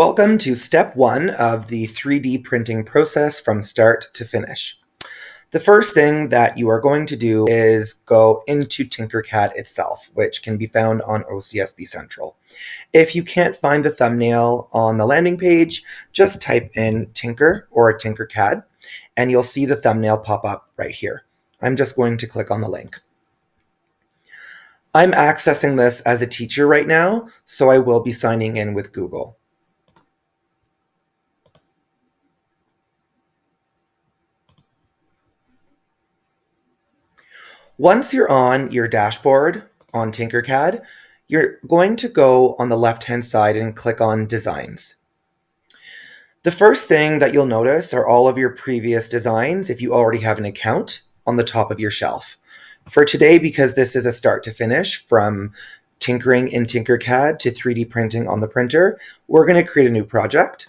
Welcome to step one of the 3D printing process from start to finish. The first thing that you are going to do is go into Tinkercad itself, which can be found on OCSB Central. If you can't find the thumbnail on the landing page, just type in Tinker or Tinkercad, and you'll see the thumbnail pop up right here. I'm just going to click on the link. I'm accessing this as a teacher right now, so I will be signing in with Google. Once you're on your dashboard on Tinkercad, you're going to go on the left-hand side and click on Designs. The first thing that you'll notice are all of your previous designs if you already have an account on the top of your shelf. For today, because this is a start to finish from tinkering in Tinkercad to 3D printing on the printer, we're going to create a new project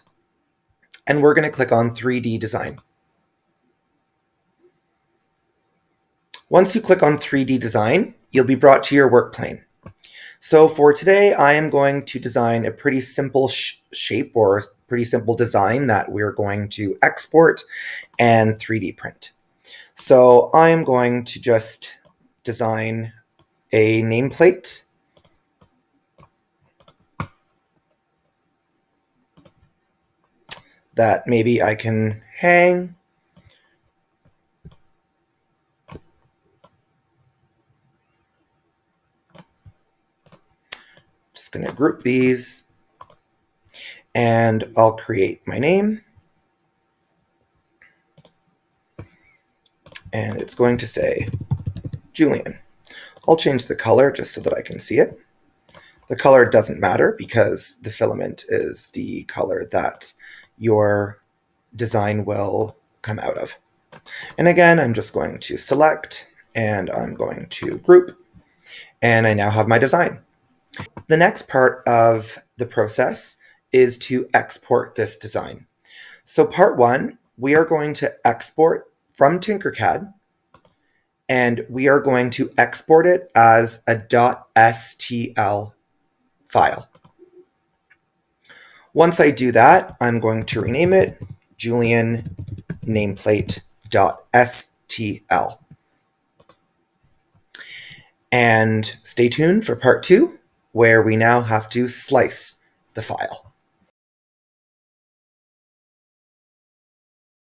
and we're going to click on 3D design. Once you click on 3D design, you'll be brought to your work plane. So for today, I am going to design a pretty simple sh shape or pretty simple design that we're going to export and 3D print. So I am going to just design a nameplate that maybe I can hang going to group these and I'll create my name. And it's going to say Julian. I'll change the color just so that I can see it. The color doesn't matter because the filament is the color that your design will come out of. And again, I'm just going to select and I'm going to group and I now have my design. The next part of the process is to export this design. So part one, we are going to export from Tinkercad and we are going to export it as a .stl file. Once I do that, I'm going to rename it Julian nameplate.stl. And stay tuned for part two where we now have to slice the file.